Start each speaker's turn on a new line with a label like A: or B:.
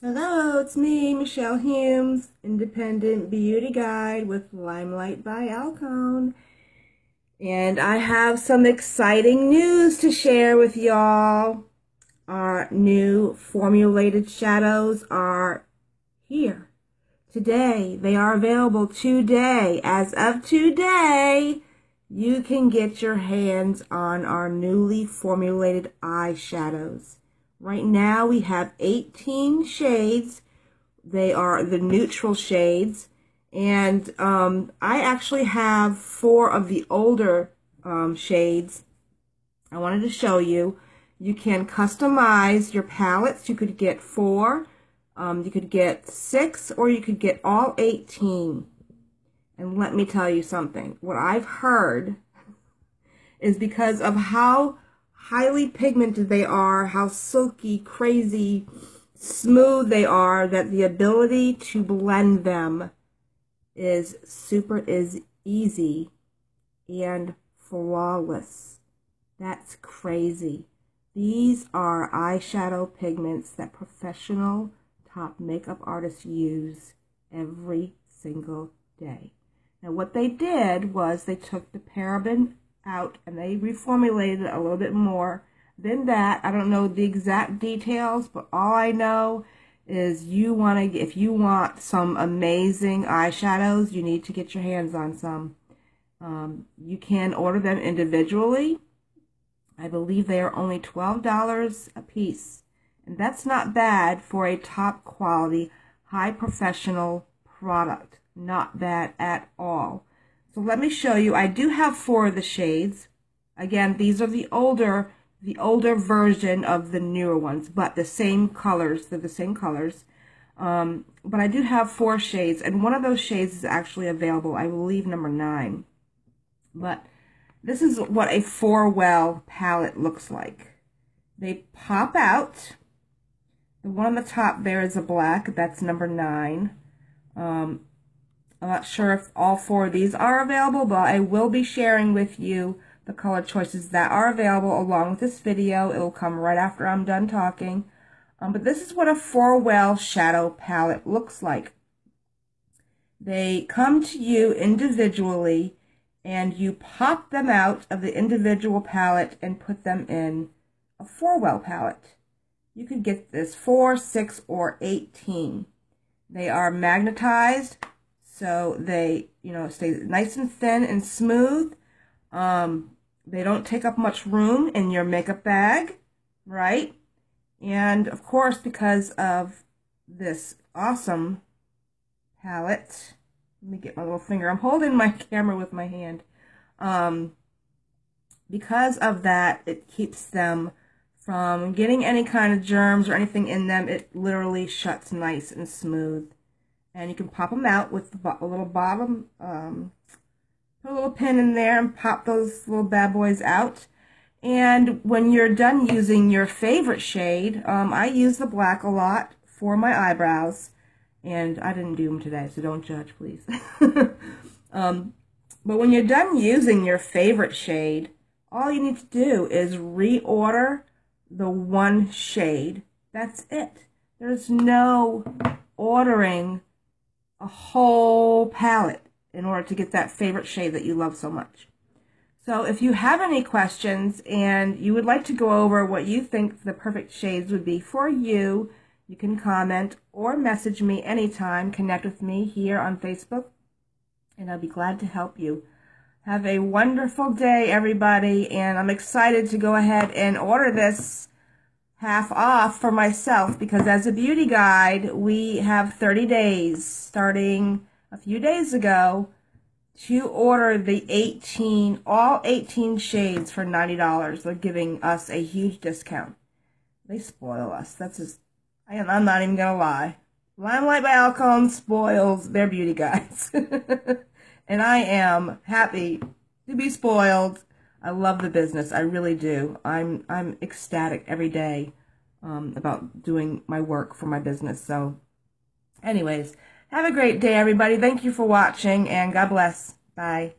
A: Hello, it's me, Michelle Humes, Independent Beauty Guide with Limelight by Alcone. And I have some exciting news to share with y'all. Our new formulated shadows are here today. They are available today. As of today, you can get your hands on our newly formulated eyeshadows. Right now we have 18 shades. They are the neutral shades. And um, I actually have four of the older um, shades I wanted to show you. You can customize your palettes. You could get four, um, you could get six, or you could get all 18. And let me tell you something. What I've heard is because of how highly pigmented they are, how silky, crazy, smooth they are, that the ability to blend them is super is easy and flawless. That's crazy. These are eyeshadow pigments that professional top makeup artists use every single day. Now what they did was they took the paraben out and they reformulated it a little bit more than that. I don't know the exact details, but all I know is you want to, if you want some amazing eyeshadows, you need to get your hands on some. Um, you can order them individually. I believe they are only $12 a piece. And that's not bad for a top quality, high professional product. Not bad at all. So let me show you. I do have four of the shades. Again, these are the older, the older version of the newer ones, but the same colors. They're the same colors. Um, but I do have four shades, and one of those shades is actually available. I believe number nine. But this is what a four-well palette looks like. They pop out. The one on the top there is a black. That's number nine. Um, I'm not sure if all four of these are available, but I will be sharing with you the color choices that are available along with this video. It will come right after I'm done talking. Um, but this is what a four-well shadow palette looks like. They come to you individually and you pop them out of the individual palette and put them in a four-well palette. You could get this 4, 6, or 18. They are magnetized so they, you know, stay nice and thin and smooth. Um, they don't take up much room in your makeup bag, right? And of course, because of this awesome palette, let me get my little finger. I'm holding my camera with my hand. Um, because of that, it keeps them from getting any kind of germs or anything in them. It literally shuts nice and smooth and you can pop them out with a little bottom, um, put a little pin in there and pop those little bad boys out. And when you're done using your favorite shade, um, I use the black a lot for my eyebrows. And I didn't do them today, so don't judge, please. um, but when you're done using your favorite shade, all you need to do is reorder the one shade. That's it. There's no ordering a whole palette in order to get that favorite shade that you love so much. So if you have any questions and you would like to go over what you think the perfect shades would be for you, you can comment or message me anytime. Connect with me here on Facebook, and I'll be glad to help you. Have a wonderful day, everybody, and I'm excited to go ahead and order this half off for myself because as a beauty guide, we have 30 days starting a few days ago to order the 18, all 18 shades for $90. They're giving us a huge discount. They spoil us. That's just, I am, I'm not even going to lie. Limelight by Alcone spoils their beauty guides. and I am happy to be spoiled I love the business. I really do. I'm I'm ecstatic every day um, about doing my work for my business. So, anyways, have a great day, everybody. Thank you for watching, and God bless. Bye.